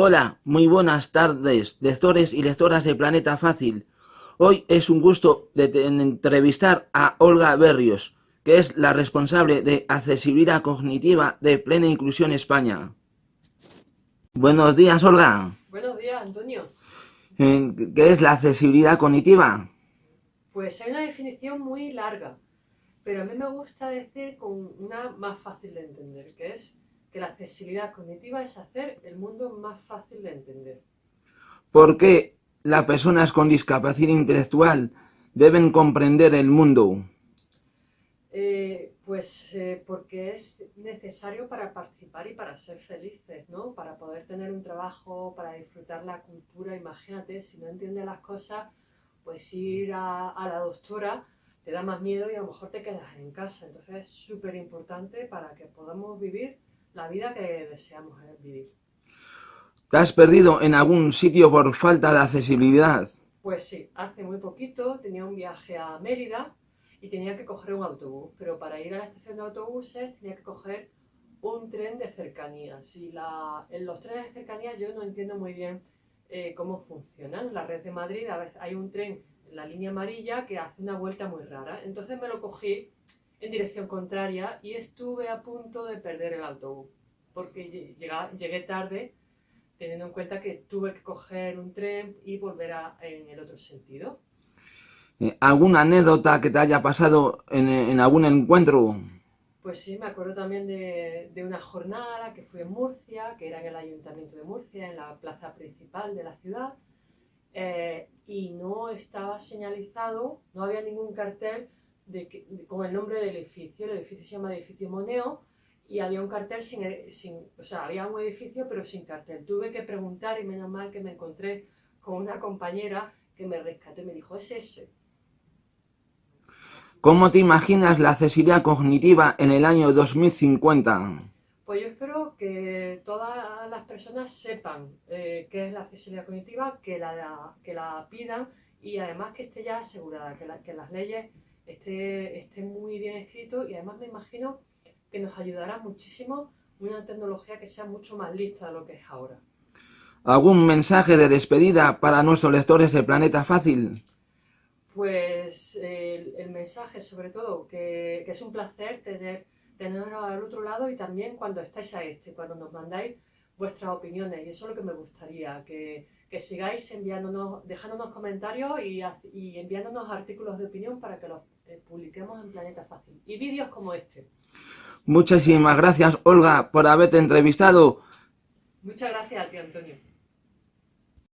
Hola, muy buenas tardes, lectores y lectoras de Planeta Fácil. Hoy es un gusto de entrevistar a Olga Berrios, que es la responsable de accesibilidad cognitiva de Plena Inclusión España. Buenos días, Olga. Buenos días, Antonio. ¿Qué es la accesibilidad cognitiva? Pues hay una definición muy larga, pero a mí me gusta decir con una más fácil de entender, que es que la accesibilidad cognitiva es hacer el mundo más fácil de entender. ¿Por qué las personas con discapacidad intelectual deben comprender el mundo? Eh, pues eh, porque es necesario para participar y para ser felices, ¿no? Para poder tener un trabajo, para disfrutar la cultura. Imagínate, si no entiendes las cosas, pues ir a, a la doctora te da más miedo y a lo mejor te quedas en casa. Entonces es súper importante para que podamos vivir la vida que deseamos vivir. ¿Te has perdido en algún sitio por falta de accesibilidad? Pues sí, hace muy poquito tenía un viaje a Mérida y tenía que coger un autobús, pero para ir a la estación de autobuses tenía que coger un tren de cercanías y la, en los trenes de cercanías yo no entiendo muy bien eh, cómo funcionan. La red de Madrid, a veces hay un tren en la línea amarilla que hace una vuelta muy rara. Entonces me lo cogí en dirección contraria y estuve a punto de perder el autobús porque llegué tarde teniendo en cuenta que tuve que coger un tren y volver a, en el otro sentido. Eh, ¿Alguna anécdota que te haya pasado en, algún encuentro? Pues sí, me acuerdo también de, de, una jornada que fue en Murcia, que era en el Ayuntamiento de Murcia, en la plaza principal de la ciudad, eh, y no estaba señalizado, no había ningún cartel de con el nombre del edificio. El edificio se llama Edificio Moneo y había un cartel sin, sin, o sea, había un edificio pero sin cartel. Tuve que preguntar y menos mal que me encontré con una compañera que me rescató y me dijo, es ese. ¿Cómo te imaginas la accesibilidad cognitiva en el año 2050? Pues yo espero que todas las personas sepan eh, qué es la accesibilidad cognitiva, que la, que la pidan y además que esté ya asegurada, que, que las leyes esté, esté muy bien escrito y además me imagino que nos ayudará muchísimo una tecnología que sea mucho más lista de lo que es ahora. ¿Algún mensaje de despedida para nuestros lectores de Planeta Fácil? Pues el, mensaje sobre todo, que, que, es un placer tener, tenerlo al otro lado y también cuando estáis a este, cuando nos mandáis vuestras opiniones. Y eso es lo que me gustaría, que, que sigáis enviándonos, dejándonos comentarios y, y enviándonos artículos de opinión para que los eh, publiquemos en Planeta Fácil. Y vídeos como este. Muchísimas gracias, Olga, por haberte entrevistado. Muchas gracias a ti, Antonio.